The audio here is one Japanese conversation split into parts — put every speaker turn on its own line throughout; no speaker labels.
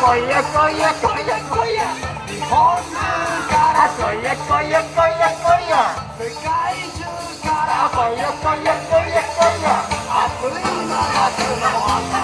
こやこやこやこや本からこやこやこやこや世界中からこやこやこやこや暑い真夏の朝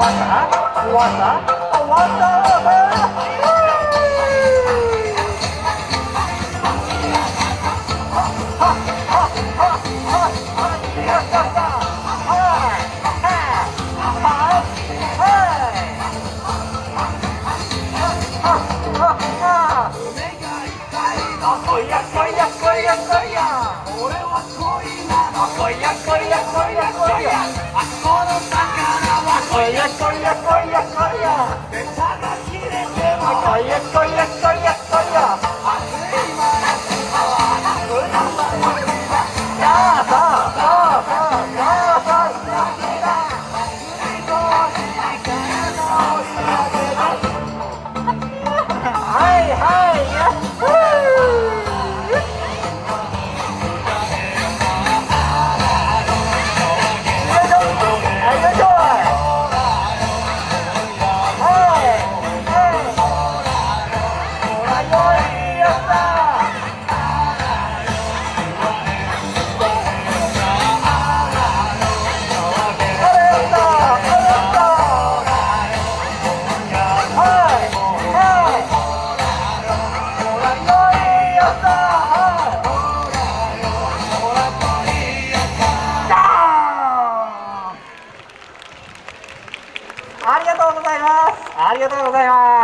Awasa, Awasa, Awasa. Koya, koya, koya, koya. I saw the sun. Oye, colla, colla, colla. 谢りがとう。